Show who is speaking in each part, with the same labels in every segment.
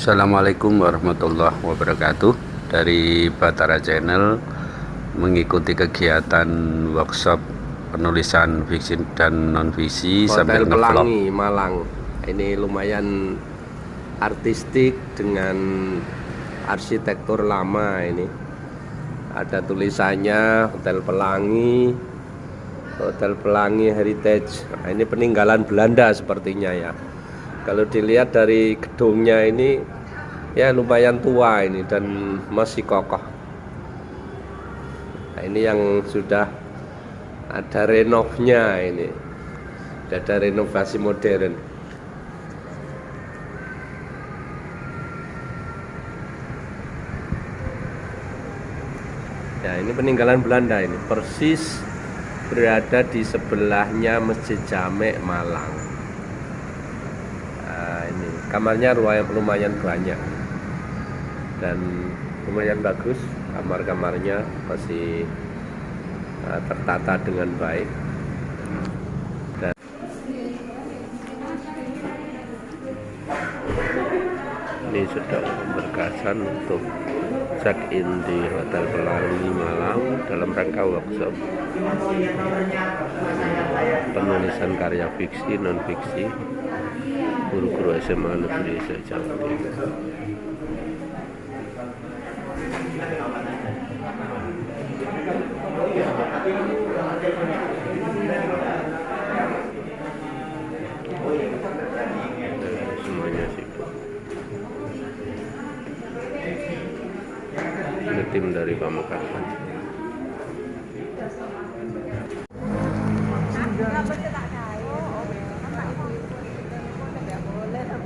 Speaker 1: Assalamualaikum warahmatullahi wabarakatuh. Dari Batara Channel mengikuti kegiatan workshop penulisan fiksi dan non fiksi sambil
Speaker 2: Hotel
Speaker 1: ngevlog.
Speaker 2: Pelangi Malang. Ini lumayan artistik dengan arsitektur lama ini. Ada tulisannya Hotel Pelangi Hotel Pelangi Heritage. Nah, ini peninggalan Belanda sepertinya ya kalau dilihat dari gedungnya ini ya lumayan tua ini dan masih kokoh. Nah, ini yang sudah ada renovnya ini. Sudah ada renovasi modern. Ya ini peninggalan Belanda ini. Persis berada di sebelahnya Masjid Jamek Malang. nah, kamarnya lumayan, lumayan banyak. Dan lumayan bagus kamar-kamarnya masih uh, tertata dengan baik. Dan ini sudah berkasan untuk check in di Hotel Pelangi Malang dalam rangka workshop. Penulisan karya fiksi non fiksi guru-guru SMA Negeri sibuk ini tim dari Pamekasan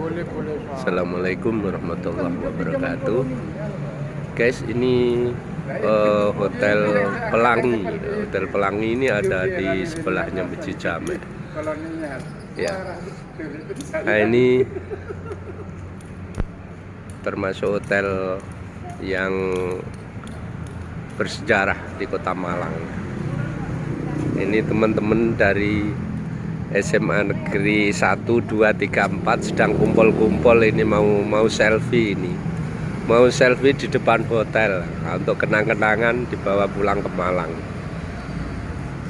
Speaker 2: Assalamualaikum warahmatullahi wabarakatuh. Guys ini uh, hotel Pelangi. Hotel Pelangi ini ada di sebelahnya Masjid Jamek ya. Nah ini termasuk hotel yang bersejarah di kota Malang. Ini teman-teman dari SMA Negeri 1, 2, 3, 4 sedang kumpul-kumpul ini mau mau selfie ini. Mau selfie di depan hotel. Nah, untuk kenang-kenangan dibawa pulang ke Malang.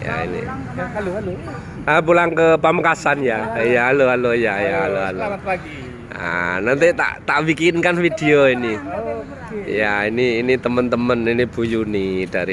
Speaker 2: Ya ini.
Speaker 3: halo halo.
Speaker 2: Ah, pulang ke Pamekasan ya. Ya halo halo. Ya ya halo halo
Speaker 3: selamat pagi.
Speaker 2: Nah, nanti tak tak bikinkan video ini. Ya, ini ini teman-teman ini Bu Yuni dari